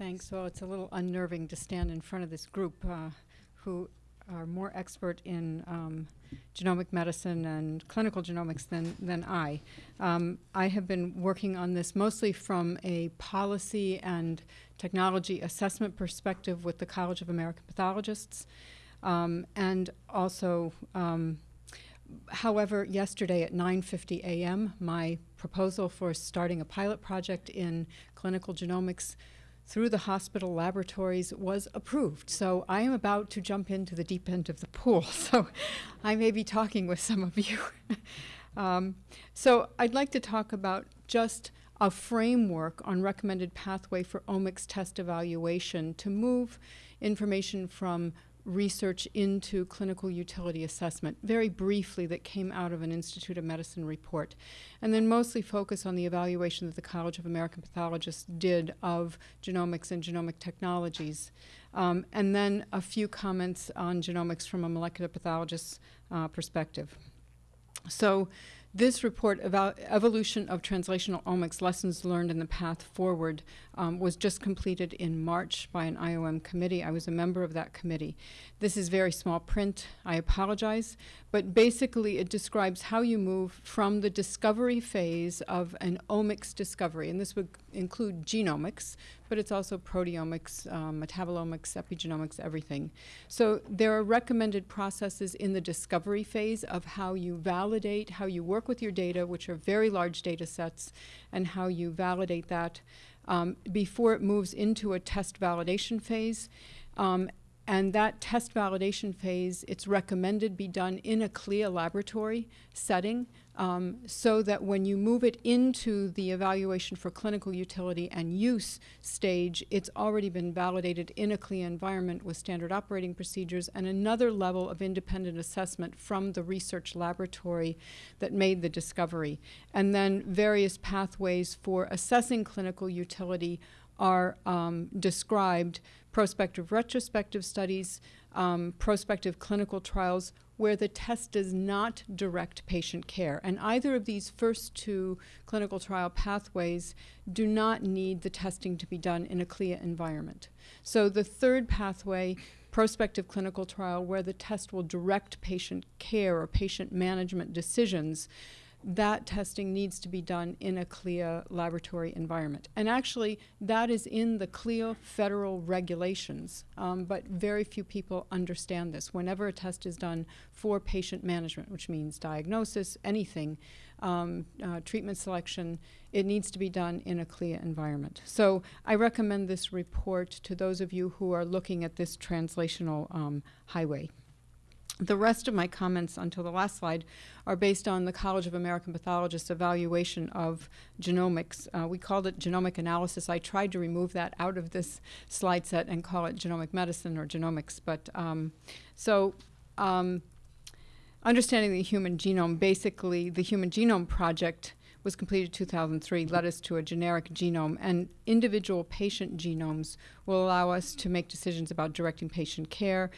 Thanks. Well, it's a little unnerving to stand in front of this group uh, who are more expert in um, genomic medicine and clinical genomics than, than I. Um, I have been working on this mostly from a policy and technology assessment perspective with the College of American Pathologists, um, and also um, however, yesterday at 9.50 a.m., my proposal for starting a pilot project in clinical genomics through the hospital laboratories was approved. So I am about to jump into the deep end of the pool. So I may be talking with some of you. um, so I'd like to talk about just a framework on recommended pathway for omics test evaluation to move information from research into clinical utility assessment, very briefly, that came out of an Institute of Medicine report, and then mostly focus on the evaluation that the College of American Pathologists did of genomics and genomic technologies, um, and then a few comments on genomics from a molecular pathologist's uh, perspective. So this report evolution of translational omics, lessons learned in the path forward, um, was just completed in March by an IOM committee. I was a member of that committee. This is very small print. I apologize. But basically, it describes how you move from the discovery phase of an omics discovery, and this would include genomics, but it's also proteomics, um, metabolomics, epigenomics, everything. So there are recommended processes in the discovery phase of how you validate, how you work work with your data, which are very large data sets, and how you validate that um, before it moves into a test validation phase. Um, and that test validation phase, it's recommended be done in a CLIA laboratory setting um, so that when you move it into the evaluation for clinical utility and use stage, it's already been validated in a CLIA environment with standard operating procedures and another level of independent assessment from the research laboratory that made the discovery. And then various pathways for assessing clinical utility are um, described prospective retrospective studies, um, prospective clinical trials where the test does not direct patient care. And either of these first two clinical trial pathways do not need the testing to be done in a CLIA environment. So the third pathway, prospective clinical trial, where the test will direct patient care or patient management decisions, that testing needs to be done in a CLIA laboratory environment. And actually, that is in the CLIA federal regulations, um, but very few people understand this. Whenever a test is done for patient management, which means diagnosis, anything, um, uh, treatment selection, it needs to be done in a CLIA environment. So I recommend this report to those of you who are looking at this translational um, highway. The rest of my comments until the last slide are based on the College of American Pathologists evaluation of genomics. Uh, we called it genomic analysis. I tried to remove that out of this slide set and call it genomic medicine or genomics. But um, so um, understanding the human genome, basically the Human Genome Project was completed in 2003, led us to a generic genome, and individual patient genomes will allow us to make decisions about directing patient care,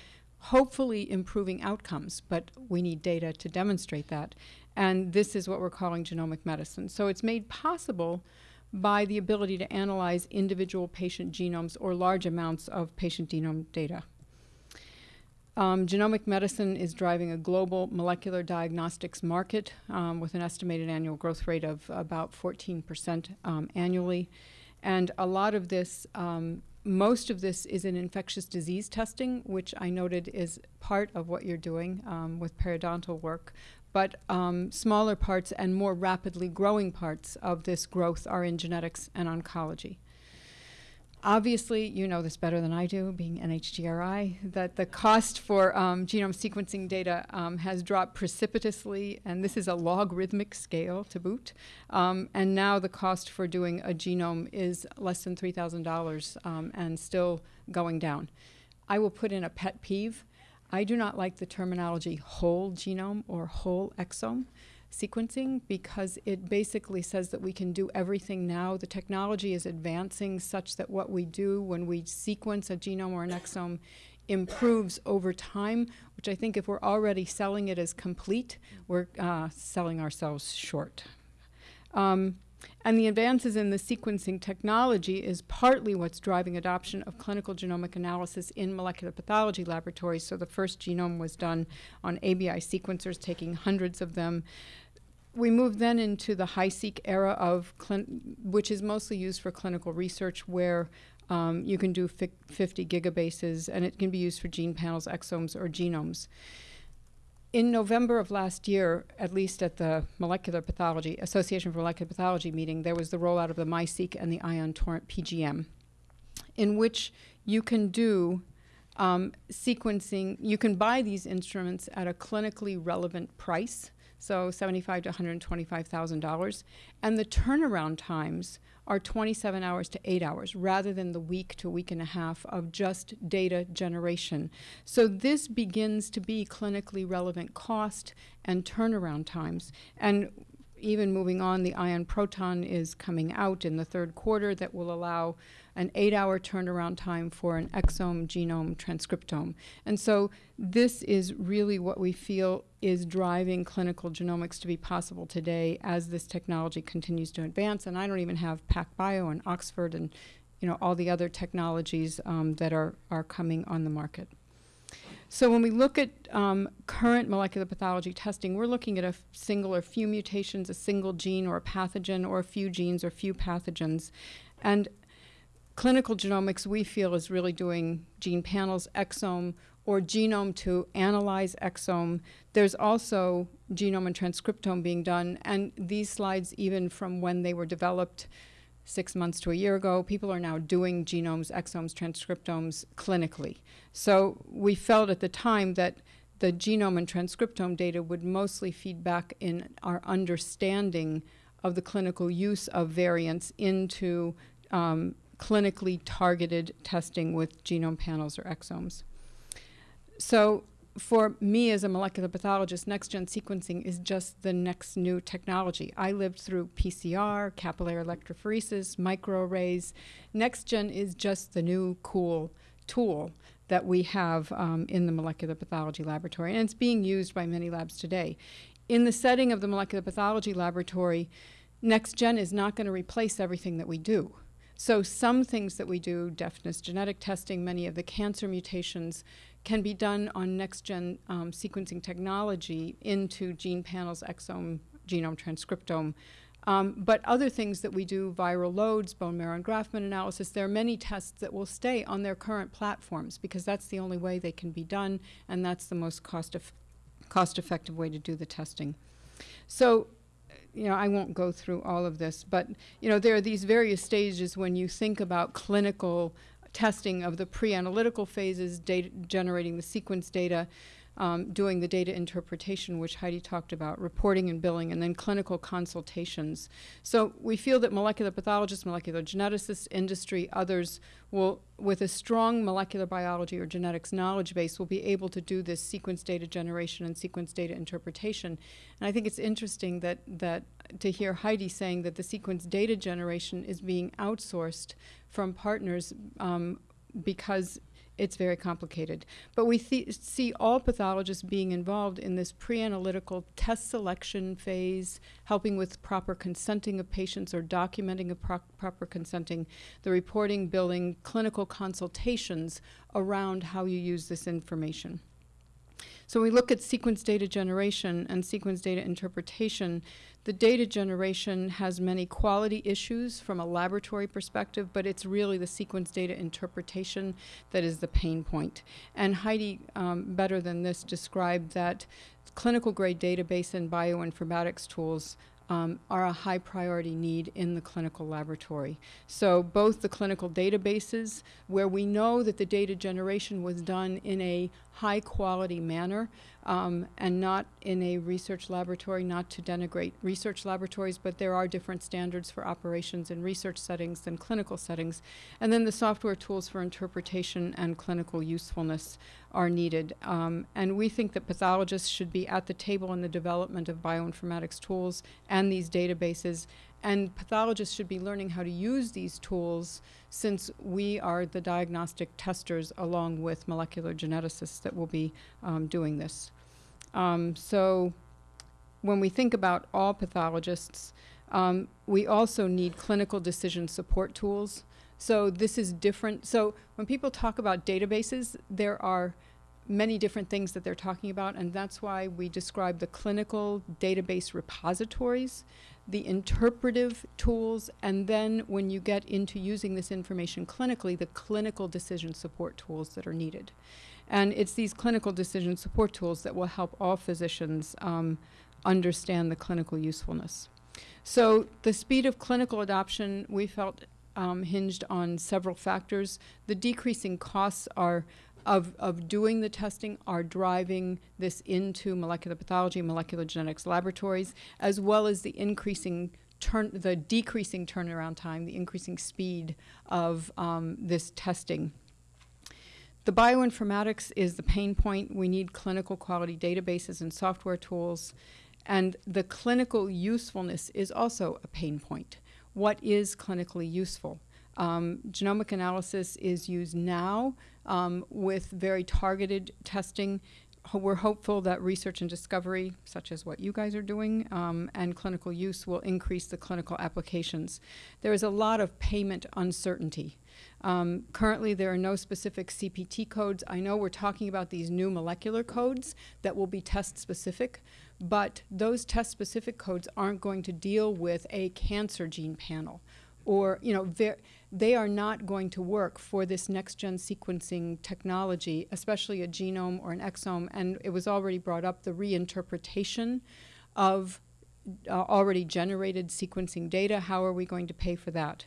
hopefully improving outcomes, but we need data to demonstrate that. And this is what we're calling genomic medicine. So it's made possible by the ability to analyze individual patient genomes or large amounts of patient genome data. Um, genomic medicine is driving a global molecular diagnostics market um, with an estimated annual growth rate of about 14% um, annually. And a lot of this um, most of this is in infectious disease testing, which I noted is part of what you're doing um, with periodontal work. But um, smaller parts and more rapidly growing parts of this growth are in genetics and oncology. Obviously, you know this better than I do, being NHGRI, that the cost for um, genome sequencing data um, has dropped precipitously, and this is a logarithmic scale to boot. Um, and now the cost for doing a genome is less than $3,000 um, and still going down. I will put in a pet peeve. I do not like the terminology whole genome or whole exome sequencing because it basically says that we can do everything now. The technology is advancing such that what we do when we sequence a genome or an exome improves over time, which I think if we're already selling it as complete, we're uh, selling ourselves short. Um, And the advances in the sequencing technology is partly what's driving adoption of clinical genomic analysis in molecular pathology laboratories. So the first genome was done on ABI sequencers, taking hundreds of them. We moved then into the HiSeq era of, which is mostly used for clinical research, where um, you can do 50 gigabases, and it can be used for gene panels, exomes, or genomes. In November of last year, at least at the Molecular Pathology Association for Molecular Pathology meeting, there was the rollout of the MiSeq and the Ion Torrent PGM, in which you can do um, sequencing. You can buy these instruments at a clinically relevant price, so seventy-five to one hundred twenty-five thousand dollars, and the turnaround times are 27 hours to 8 hours rather than the week to week and a half of just data generation. So this begins to be clinically relevant cost and turnaround times. And even moving on, the ion proton is coming out in the third quarter that will allow an eight hour turnaround time for an exome, genome, transcriptome. And so this is really what we feel is driving clinical genomics to be possible today as this technology continues to advance. And I don't even have PacBio and Oxford and you know all the other technologies um, that are, are coming on the market. So when we look at um, current molecular pathology testing, we're looking at a single or few mutations, a single gene or a pathogen, or a few genes or few pathogens. And clinical genomics, we feel, is really doing gene panels, exome, or genome to analyze exome. There's also genome and transcriptome being done, and these slides, even from when they were developed six months to a year ago, people are now doing genomes, exomes, transcriptomes clinically. So we felt at the time that the genome and transcriptome data would mostly feed back in our understanding of the clinical use of variants into um, clinically targeted testing with genome panels or exomes. So for me as a molecular pathologist, next-gen sequencing is just the next new technology. I lived through PCR, capillary electrophoresis, microarrays. Next-gen is just the new cool tool that we have um, in the molecular pathology laboratory, and it's being used by many labs today. In the setting of the molecular pathology laboratory, next-gen is not going to replace everything that we do. So some things that we do, deafness genetic testing, many of the cancer mutations, can be done on next-gen um, sequencing technology into gene panels, exome, genome, transcriptome. Um, but other things that we do, viral loads, bone marrow and engraftment analysis, there are many tests that will stay on their current platforms because that's the only way they can be done and that's the most cost, cost way to do the testing. So you know, I won't go through all of this, but you know, there are these various stages when you think about clinical testing of the pre-analytical phases, data generating the sequence data, um, doing the data interpretation, which Heidi talked about, reporting and billing, and then clinical consultations. So we feel that molecular pathologists, molecular geneticists, industry, others will, with a strong molecular biology or genetics knowledge base, will be able to do this sequence data generation and sequence data interpretation. And I think it's interesting that, that to hear Heidi saying that the sequence data generation is being outsourced from partners um, because it's very complicated. But we see all pathologists being involved in this pre-analytical test selection phase, helping with proper consenting of patients or documenting of pro proper consenting, the reporting, billing, clinical consultations around how you use this information. So when we look at sequence data generation and sequence data interpretation, the data generation has many quality issues from a laboratory perspective, but it's really the sequence data interpretation that is the pain point. And Heidi, um, better than this, described that clinical grade database and bioinformatics tools um, are a high priority need in the clinical laboratory. So both the clinical databases, where we know that the data generation was done in a high quality manner um, and not in a research laboratory, not to denigrate research laboratories, but there are different standards for operations in research settings than clinical settings. And then the software tools for interpretation and clinical usefulness are needed. Um, and we think that pathologists should be at the table in the development of bioinformatics tools and these databases. And pathologists should be learning how to use these tools since we are the diagnostic testers along with molecular geneticists that will be um, doing this. Um, so when we think about all pathologists, Um, we also need clinical decision support tools. So this is different. So when people talk about databases, there are many different things that they're talking about, and that's why we describe the clinical database repositories, the interpretive tools, and then when you get into using this information clinically, the clinical decision support tools that are needed. And it's these clinical decision support tools that will help all physicians um, understand the clinical usefulness. So the speed of clinical adoption, we felt um, hinged on several factors. The decreasing costs are of, of doing the testing are driving this into molecular pathology, molecular genetics laboratories, as well as the increasing turn, the decreasing turnaround time, the increasing speed of um, this testing. The bioinformatics is the pain point. We need clinical quality databases and software tools. And the clinical usefulness is also a pain point. What is clinically useful? Um, genomic analysis is used now um, with very targeted testing. We're hopeful that research and discovery, such as what you guys are doing, um, and clinical use will increase the clinical applications. There is a lot of payment uncertainty. Um, currently, there are no specific CPT codes. I know we're talking about these new molecular codes that will be test-specific, but those test-specific codes aren't going to deal with a cancer gene panel or, you know, they are not going to work for this next-gen sequencing technology, especially a genome or an exome. And it was already brought up, the reinterpretation of uh, already generated sequencing data. How are we going to pay for that?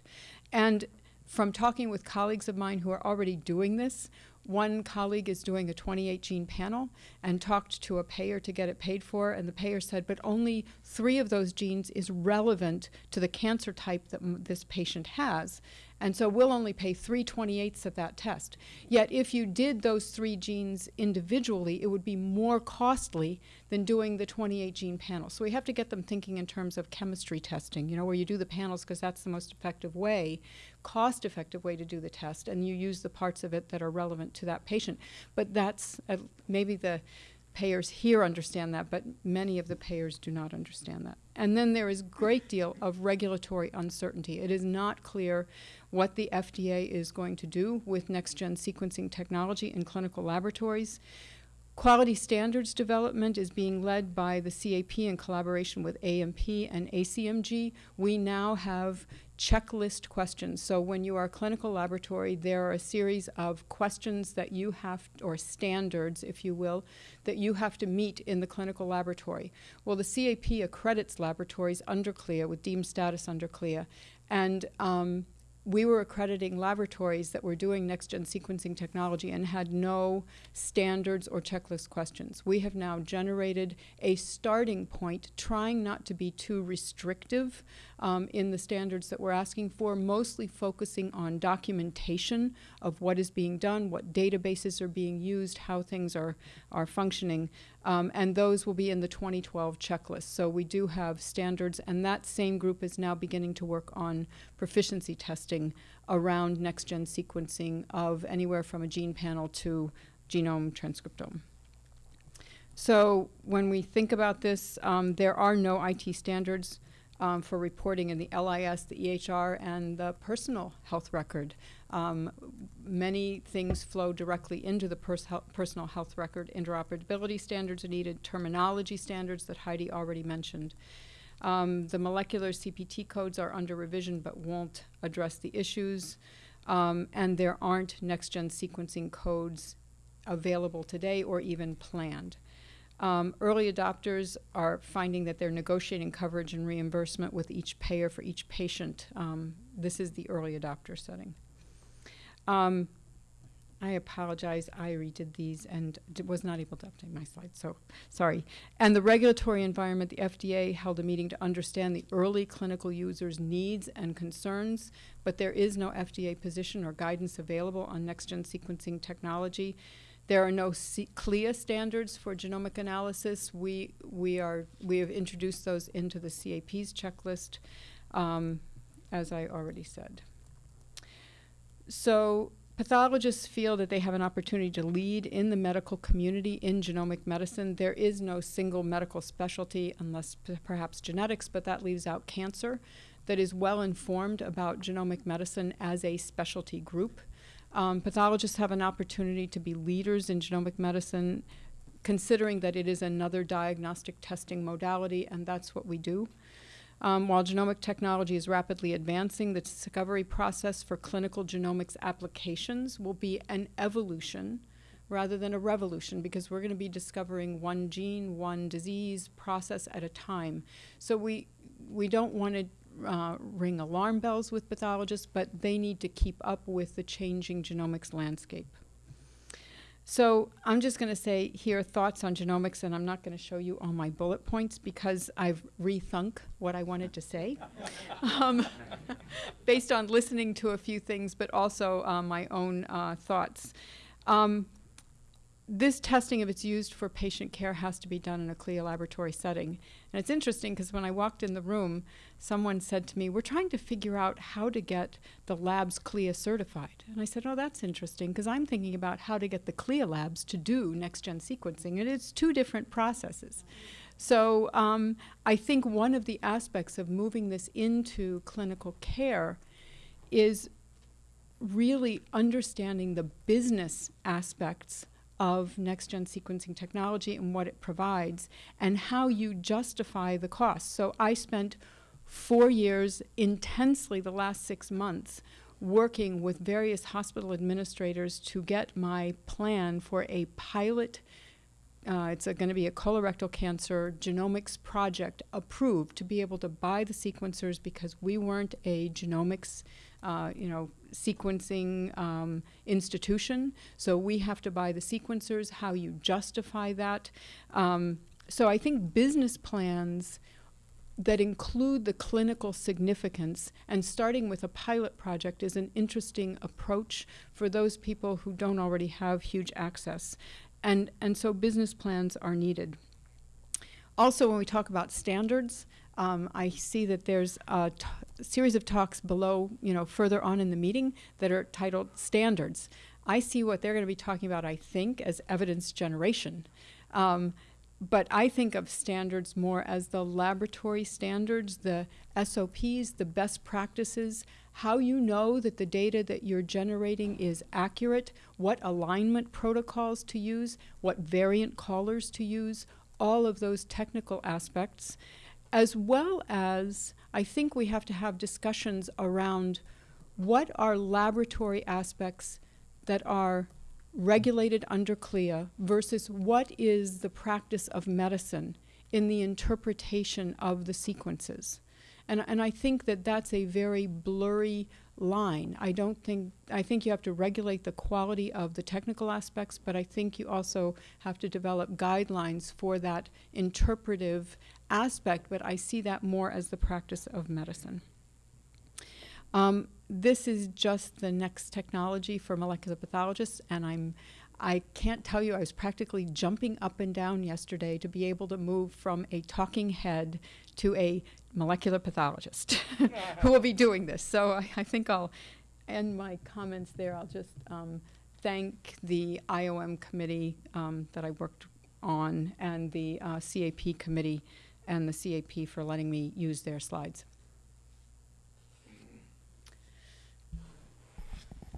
And from talking with colleagues of mine who are already doing this, one colleague is doing a 28 gene panel and talked to a payer to get it paid for, and the payer said, but only three of those genes is relevant to the cancer type that this patient has. And so we'll only pay 3 28ths of that test. Yet if you did those three genes individually, it would be more costly than doing the 28 gene panel. So we have to get them thinking in terms of chemistry testing, you know, where you do the panels because that's the most effective way, cost effective way to do the test, and you use the parts of it that are relevant to that patient. But that's uh, maybe the payers here understand that, but many of the payers do not understand that. And then there is great deal of regulatory uncertainty. It is not clear what the FDA is going to do with next-gen sequencing technology in clinical laboratories. Quality standards development is being led by the CAP in collaboration with AMP and ACMG. We now have checklist questions. So when you are a clinical laboratory, there are a series of questions that you have, or standards, if you will, that you have to meet in the clinical laboratory. Well, the CAP accredits laboratories under CLIA with deemed status under CLIA. And um, we were accrediting laboratories that were doing next-gen sequencing technology and had no standards or checklist questions. We have now generated a starting point, trying not to be too restrictive um, in the standards that we're asking for, mostly focusing on documentation of what is being done, what databases are being used, how things are, are functioning, um, and those will be in the 2012 checklist. So we do have standards, and that same group is now beginning to work on proficiency testing around next-gen sequencing of anywhere from a gene panel to genome transcriptome. So when we think about this, um, there are no IT standards um, for reporting in the LIS, the EHR, and the personal health record. Um, many things flow directly into the pers personal health record. Interoperability standards are needed, terminology standards that Heidi already mentioned. Um, the molecular CPT codes are under revision but won't address the issues. Um, and there aren't next-gen sequencing codes available today or even planned. Um, early adopters are finding that they're negotiating coverage and reimbursement with each payer for each patient. Um, this is the early adopter setting. Um, I apologize, I redid these and was not able to update my slides, so sorry. And the regulatory environment, the FDA held a meeting to understand the early clinical users' needs and concerns, but there is no FDA position or guidance available on next-gen sequencing technology. There are no CLIA standards for genomic analysis. We, we, are, we have introduced those into the CAP's checklist, um, as I already said. So pathologists feel that they have an opportunity to lead in the medical community in genomic medicine. There is no single medical specialty unless perhaps genetics, but that leaves out cancer that is well informed about genomic medicine as a specialty group. Um, pathologists have an opportunity to be leaders in genomic medicine, considering that it is another diagnostic testing modality, and that's what we do. Um, while genomic technology is rapidly advancing, the discovery process for clinical genomics applications will be an evolution rather than a revolution because we're going to be discovering one gene, one disease process at a time. So we we don't want to uh, ring alarm bells with pathologists, but they need to keep up with the changing genomics landscape. So I'm just going to say here thoughts on genomics, and I'm not going to show you all my bullet points because I've rethunk what I wanted to say, um, based on listening to a few things, but also uh, my own uh, thoughts. Um, this testing, if it's used for patient care, has to be done in a CLIA laboratory setting. And it's interesting because when I walked in the room, someone said to me, We're trying to figure out how to get the labs CLIA certified. And I said, Oh, that's interesting because I'm thinking about how to get the CLIA labs to do next gen sequencing. And it's two different processes. So um, I think one of the aspects of moving this into clinical care is really understanding the business aspects of next gen sequencing technology and what it provides and how you justify the cost. So I spent four years intensely the last six months working with various hospital administrators to get my plan for a pilot. Uh, it's going to be a colorectal cancer genomics project approved to be able to buy the sequencers because we weren't a genomics uh, you know, sequencing um, institution. So we have to buy the sequencers, how you justify that. Um, so I think business plans that include the clinical significance and starting with a pilot project is an interesting approach for those people who don't already have huge access. And, and so business plans are needed. Also, when we talk about standards, um, I see that there's a series of talks below, you know, further on in the meeting that are titled standards. I see what they're going to be talking about, I think, as evidence generation. Um, but I think of standards more as the laboratory standards, the SOPs, the best practices, how you know that the data that you're generating is accurate, what alignment protocols to use, what variant callers to use, all of those technical aspects as well as I think we have to have discussions around what are laboratory aspects that are regulated under CLIA versus what is the practice of medicine in the interpretation of the sequences. And, and I think that that's a very blurry line. I don't think, I think you have to regulate the quality of the technical aspects, but I think you also have to develop guidelines for that interpretive aspect, but I see that more as the practice of medicine. Um, this is just the next technology for molecular pathologists, and I'm I can't tell you, I was practically jumping up and down yesterday to be able to move from a talking head to a molecular pathologist who will be doing this. So I, I, think I'll end my comments there. I'll just um, thank the IOM committee um, that I worked on and the uh, CAP committee and the CAP for letting me use their slides.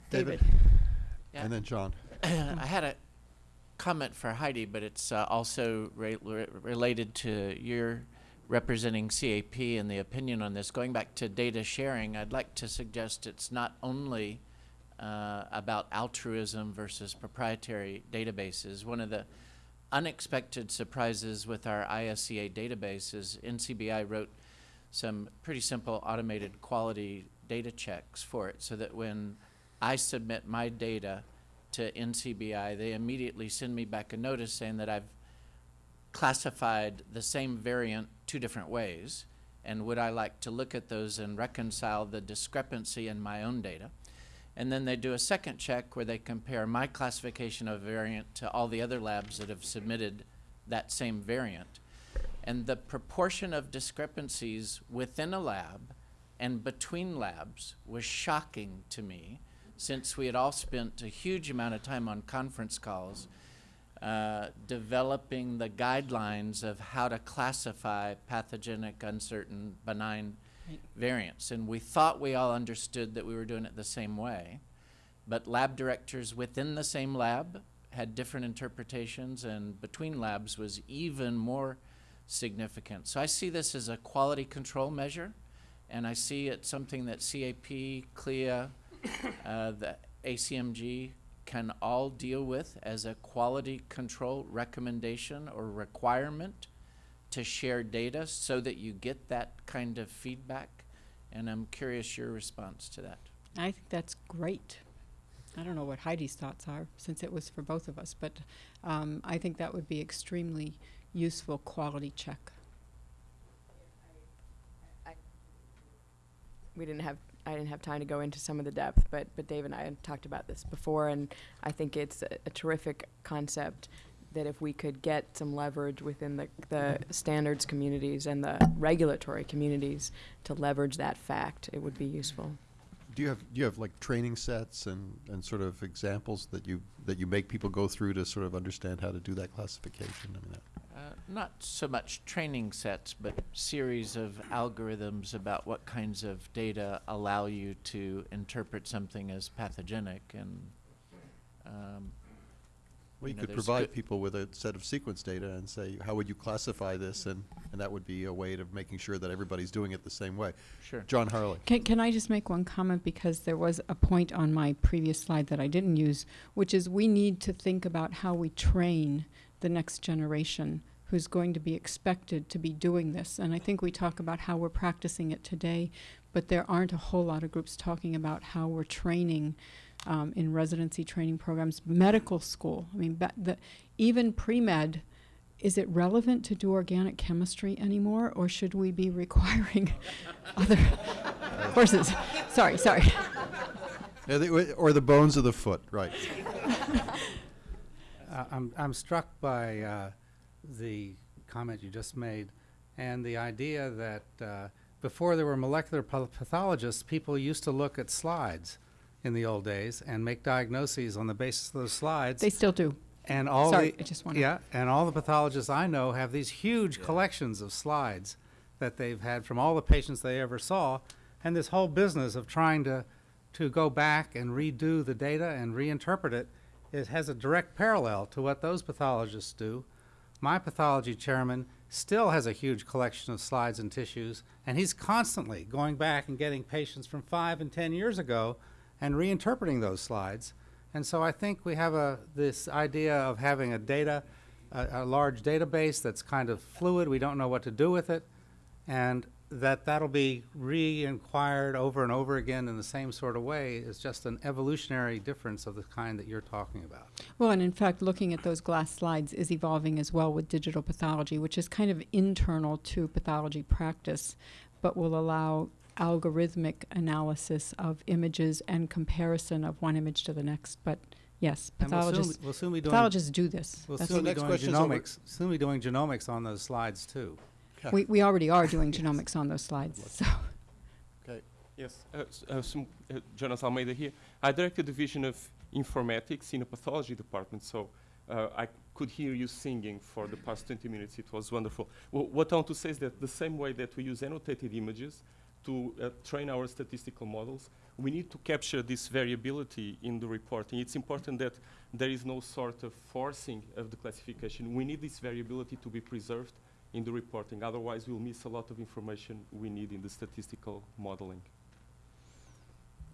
David. David. Yeah. And then John. I had a comment for Heidi, but it's uh, also re re related to your representing CAP and the opinion on this. Going back to data sharing, I'd like to suggest it's not only uh, about altruism versus proprietary databases. One of the unexpected surprises with our ISCA database is NCBI wrote some pretty simple automated quality data checks for it so that when I submit my data to NCBI, they immediately send me back a notice saying that I've classified the same variant two different ways and would I like to look at those and reconcile the discrepancy in my own data. And then they do a second check where they compare my classification of variant to all the other labs that have submitted that same variant. And the proportion of discrepancies within a lab and between labs was shocking to me since we had all spent a huge amount of time on conference calls uh, developing the guidelines of how to classify pathogenic, uncertain, benign Right. variants. And we thought we all understood that we were doing it the same way. But lab directors within the same lab had different interpretations, and between labs was even more significant. So I see this as a quality control measure, and I see it something that CAP, CLIA, uh, the ACMG can all deal with as a quality control recommendation or requirement to share data so that you get that kind of feedback. And I'm curious your response to that. I think that's great. I don't know what Heidi's thoughts are, since it was for both of us, but um, I think that would be extremely useful quality check. we didn't have I didn't have time to go into some of the depth, but but Dave and I had talked about this before, and I think it's a, a terrific concept that if we could get some leverage within the the standards communities and the regulatory communities to leverage that fact, it would be useful. Do you have, do you have like training sets and, and sort of examples that you, that you make people go through to sort of understand how to do that classification? I mean, that- Uh, not so much training sets, but series of algorithms about what kinds of data allow you to interpret something as pathogenic and um, Well, you know, could provide people with a set of sequence data and say, how would you classify this? And, and that would be a way of making sure that everybody's doing it the same way. sure. John Harley. Can, can I just make one comment because there was a point on my previous slide that I didn't use, which is we need to think about how we train the next generation who's going to be expected to be doing this. And I think we talk about how we're practicing it today, but there aren't a whole lot of groups talking about how we're training um, in residency training programs, medical school. I mean, ba- the, even pre med. Is it relevant to do organic chemistry anymore, or should we be requiring other courses? Sorry, sorry. Yeah, they- Or the bones of the foot, right. Uh, I'm, I'm struck by uh, the comment you just made and the idea that uh, before there were molecular pathologists, people used to look at slides in the old days and make diagnoses on the basis of those slides. They still do. and all sorry, the I just wanna- yeah, and all the pathologists I know have these huge collections of slides that they've had from all the patients they ever saw, and this whole business of trying to to go back and redo the data and reinterpret it, it has a direct parallel to what those pathologists do. My pathology chairman still has a huge collection of slides and tissues, and he's constantly going back and getting patients from five and ten years ago and reinterpreting those slides. And so I think we have a, this idea of having a data, a, a large database that's kind of fluid, we don't know what to do with it, and that that'll be re-inquired over and over again in the same sort of way is just an evolutionary difference of the kind that you're talking about. Well, and in fact, looking at those glass slides is evolving as well with digital pathology, which is kind of internal to pathology practice, but will allow algorithmic analysis of images and comparison of one image to the next. But yes, And we'll soon, pathologists, be- we'll soon be doing, pathologists do this. we'll That's soon be next doing question's over. genomics, soon be doing genomics on those slides too. we, we already are doing genomics on those slides. So. Okay. Yes, uh, s- uh, some, uh, Jonas Almeida here. I direct the division of informatics in a pathology department, so uh, I could hear you singing for the past 20 minutes. It was wonderful. Wh- what I want to say is that the same way that we use annotated images to uh, train our statistical models, we need to capture this variability in the reporting. It's important that there is no sort of forcing of the classification. We need this variability to be preserved in the reporting. Otherwise, we'll miss a lot of information we need in the statistical modeling.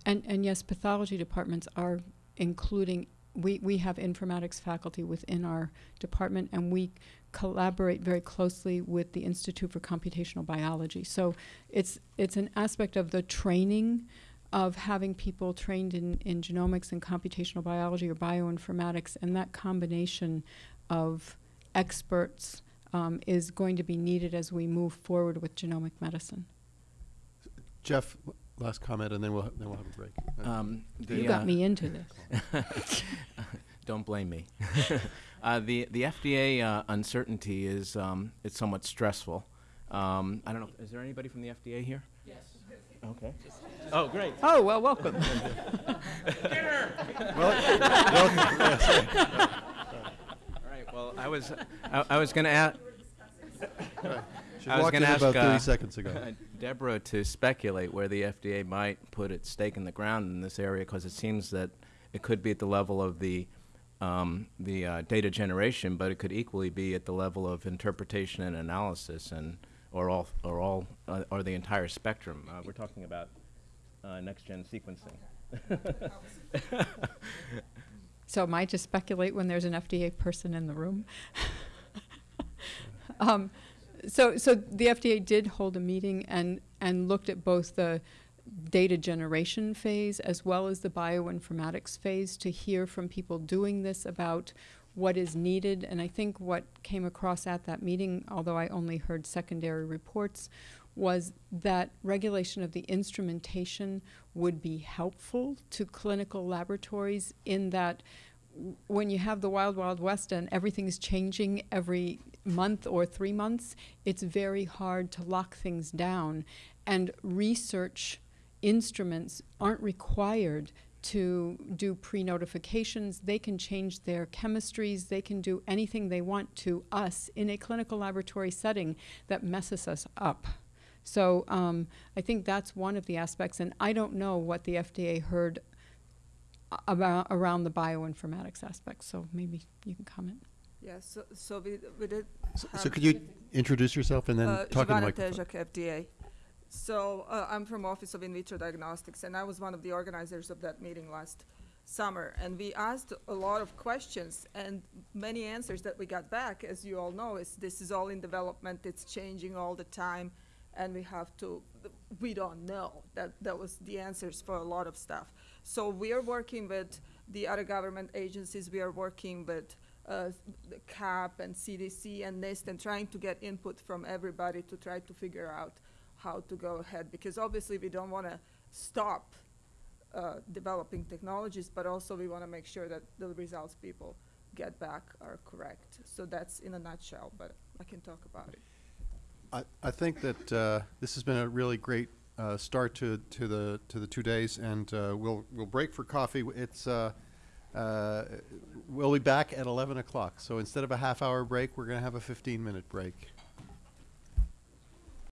And, and yes, pathology departments are including, we, we have informatics faculty within our department, and we collaborate very closely with the Institute for Computational Biology. So it's, it's an aspect of the training of having people trained in, in genomics and computational biology or bioinformatics, and that combination of experts um, is going to be needed as we move forward with genomic medicine. Jeff, last comment, and then we'll, then we'll have a break. Uh, Um, the, You got uh, me into this. Don't blame me. uh, the the FDA uh, uncertainty is um, it's somewhat stressful. Um, I don't know. Is there anybody from the FDA here? Yes. Okay. Oh, great. Oh, well, welcome. Well, welcome. All right, well, I was, I, I was gonna ask, I was gonna ask about ask, 30 uh, seconds ago. Deborah to speculate where the FDA might put its stake in the ground in this area, because it seems that it could be at the level of the, um, the uh, data generation, but it could equally be at the level of interpretation and analysis, and or all, or all, uh, or the entire spectrum. Uh, we're talking about uh, next-gen sequencing. So am I to speculate when there's an FDA person in the room? um, so, so the FDA did hold a meeting and, and looked at both the data generation phase as well as the bioinformatics phase to hear from people doing this about what is needed. And I think what came across at that meeting, although I only heard secondary reports, was that regulation of the instrumentation would be helpful to clinical laboratories in that when you have the wild, wild west and everything's changing every month or three months, it's very hard to lock things down. And research instruments aren't required to do pre notifications. They can change their chemistries, they can do anything they want to us in a clinical laboratory setting that messes us up. So um, I think that's one of the aspects, and I don't know what the FDA heard about around the bioinformatics aspect. So maybe you can comment. Yes, so, so we, we did. So- So could you introduce yourself and then Uh, talk in the microphone? FDA. So uh, I'm from Office of In Vitro Diagnostics, and I was one of the organizers of that meeting last summer. And we asked a lot of questions, and many answers that we got back, as you all know, is this is all in development, it's changing all the time, and we have to, we don't know. That, that was the answers for a lot of stuff. So we are working with the other government agencies, we are working with uh, the CAP and CDC and NIST and trying to get input from everybody to try to figure out how to go ahead. Because obviously we don't want to stop uh, developing technologies, but also we want to make sure that the results people get back are correct. So that's in a nutshell, but I can talk about it. I, I think that uh, this has been a really great uh, start to, to the to the two days, and uh, we'll we'll break for coffee. It's uh, uh, we'll be back at 11 o'clock. So instead of a half hour break, we're going to have a 15 minute break.